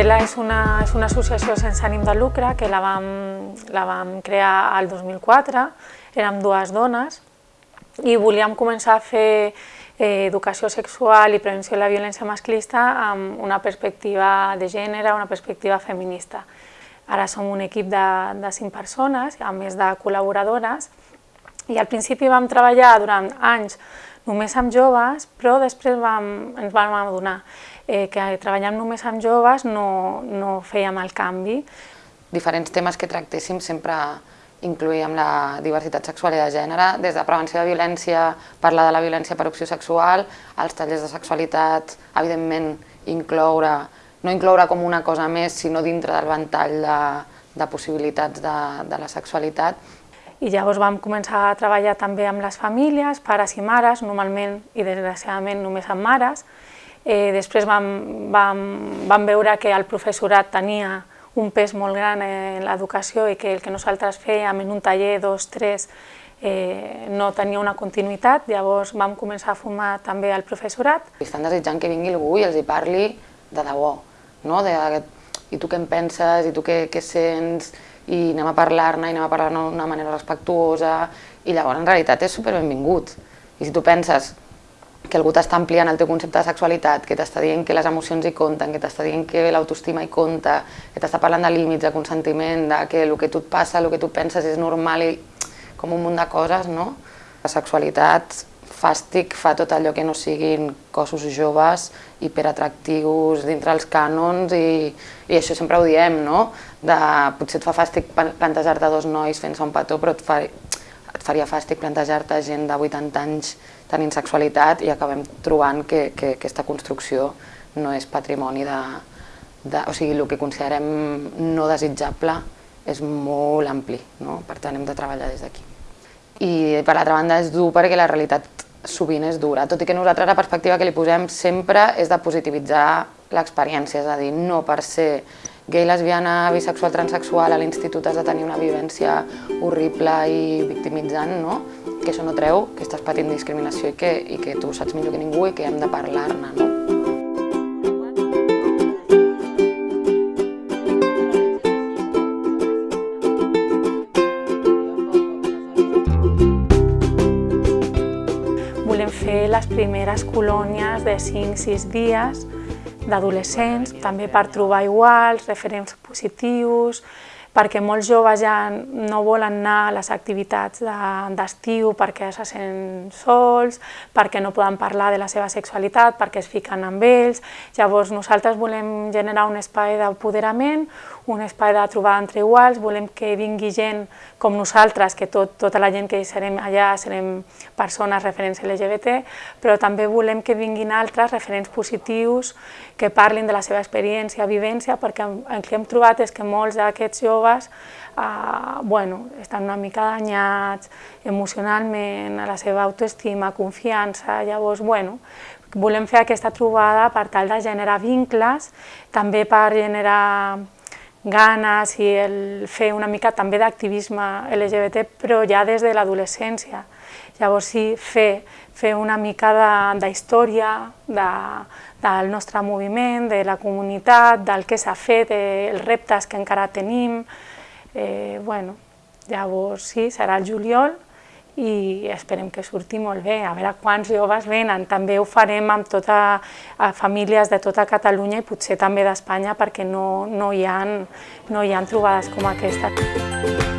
és una associació sense ànim de lucre que la vam, la vam crear al 2004, érem dues dones i volíem començar a fer eh, educació sexual i prevenció de la violència masclista amb una perspectiva de gènere, una perspectiva feminista. Ara som un equip de, de cinc persones, a més de col·laboradores, i al principi vam treballar durant anys només amb joves, però després vam, ens vam adonar eh, que treballant només amb joves no, no fèiem el canvi. Diferents temes que tractéssim sempre incluïm la diversitat sexual i de gènere, des de prevenció de violència, parlar de la violència per opció sexual, als tallers de sexualitat, evidentment incloure no incloure com una cosa més, sinó dintre del ventall de, de possibilitats de, de la sexualitat. I llavors vam començar a treballar també amb les famílies, pares i mares, normalment i desgraciadament només amb mares. Eh, després vam, vam, vam veure que el professorat tenia un pes molt gran en l'educació i que el que nosaltres fèiem en un taller, dos, tres, eh, no tenia una continuïtat, llavors vam començar a formar també el professorat. Estan desitjant que vingui algú i els hi parli de debò, no? de, i tu què en penses, i tu què, què sents, i anem a parlar-ne, i anem a parlar-ne d'una manera respectuosa, i llavors en realitat és super benvingut. I si tu penses que algú t'està ampliant el teu concepte de sexualitat, que t'està dient que les emocions hi compten, que t'està dient que l'autoestima hi compta, que t'està parlant de límits, de consentiment, de que el que tu et passa, el que tu penses és normal i com un munt de coses, no? La sexualitat fàstic fa tot allò que no siguin cossos joves, hiperatractius, dintre els cànons, i, i això sempre ho diem, no? De, potser et fa fàstic plantejar-te dos nois fent-se un petó, però et, fa, et faria fàstic plantejar-te gent de 80 anys tenint sexualitat i acabem trobant que, que, que aquesta construcció no és patrimoni de, de... O sigui, el que considerem no desitjable és molt ampli, no? per tant hem de treballar des d'aquí. I per l'altra banda és dur perquè la realitat sovint és dura, tot i que nosaltres la perspectiva que li posem sempre és de positivitzar l'experiència, és a dir, no per ser gay, lesbiana, bisexual, transexual, a l'institut has de tenir una vivència horrible i victimitzant, no? que això no treu que estàs patint discriminació i que, i que tu saps millor que ningú i que hem de parlar-ne. No? Les primeres colònies de 5-6 dies d'adolescents, també per trobar iguals, referents positius, perquè molts joves ja no volen anar a les activitats d'estiu de, perquè se senten sols, perquè no poden parlar de la seva sexualitat, perquè es fiquen amb ells. Llavors nosaltres volem generar un espai d'apoderament, un espai de trobada entre iguals, volem que vingui gent com nosaltres, que tot, tota la gent que serem allà serem persones referents LGBT, però també volem que vinguin altres referents positius que parlin de la seva experiència, vivència, perquè el que hem trobat és que molts d'aquests joves eh, bueno, estan una mica danyats emocionalment, a la seva autoestima, confiança, llavors, bueno, volem fer aquesta trobada per tal de generar vincles, també per generar ganes i el fer una mica també d'activisme LGBT, però ja des de l'adolescència. Llavors sí, fer, fer una mica d'història de, de, del nostre moviment, de la comunitat, del que s'ha fet, dels reptes que encara tenim. Eh, bueno, llavors sí, serà el juliol, i esperem que surti molt bé, a veure quants joves venen. També ho farem amb tota, a famílies de tota Catalunya i potser també d'Espanya perquè no, no, hi ha, no hi ha trobades com aquesta.